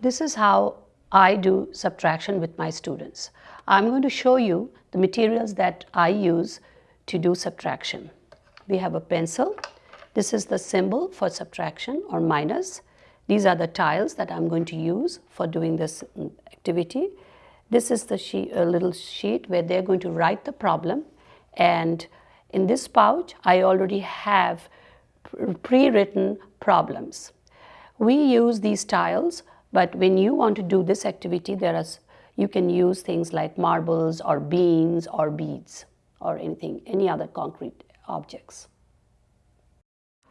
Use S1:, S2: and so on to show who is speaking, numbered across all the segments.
S1: This is how I do subtraction with my students. I'm going to show you the materials that I use to do subtraction. We have a pencil. This is the symbol for subtraction or minus. These are the tiles that I'm going to use for doing this activity. This is the sheet, little sheet where they're going to write the problem and in this pouch I already have pre-written problems. We use these tiles but when you want to do this activity there are you can use things like marbles or beans or beads or anything any other concrete objects.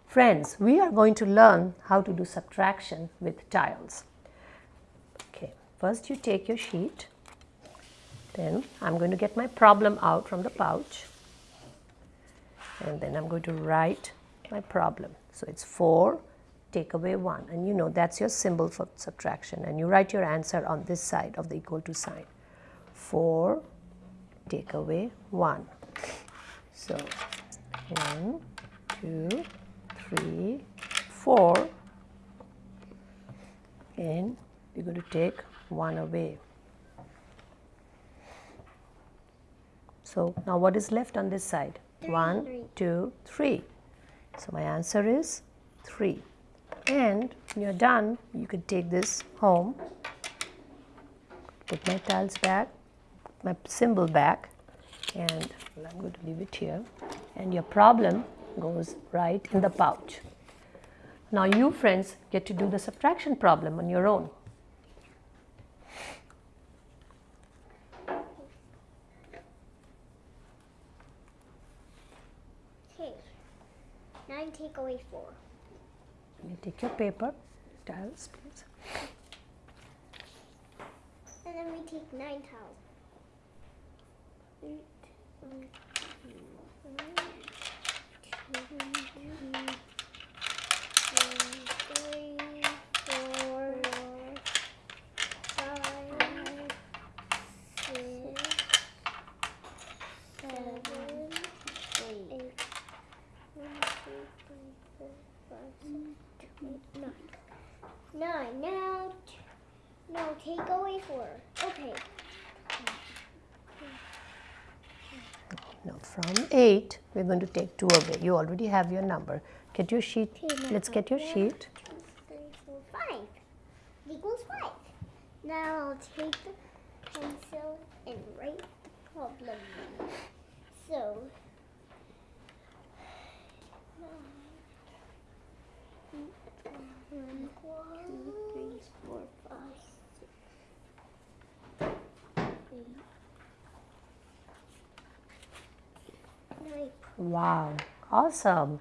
S2: Friends, we are going to learn how to do subtraction with tiles. Okay, first you take your sheet then I'm going to get my problem out from the pouch and then I'm going to write my problem. So it's 4 take away 1 and you know that's your symbol for subtraction and you write your answer on this side of the equal to sign. 4 take away 1. So 1, 2, 3, 4 and we're going to take 1 away. So now what is left on this side? Three. One, two, three. So my answer is 3. And when you're done, you can take this home, put my tiles back, my symbol back, and I'm going to leave it here. And your problem goes right in the pouch. Now you friends get to do the subtraction problem on your own.
S3: Okay, Nine take away four.
S2: You take your paper, tiles please.
S3: And then we take nine Nine. Now, no, take away four. Okay.
S2: Now from 8, we're going to take 2 away. You already have your number. Get your sheet. Let's get your sheet.
S3: Two, three, four, five. Equals 5. Now I'll take the pencil and write the problem. So, one, two, three, four, five, six, eight, nine.
S2: Wow, awesome.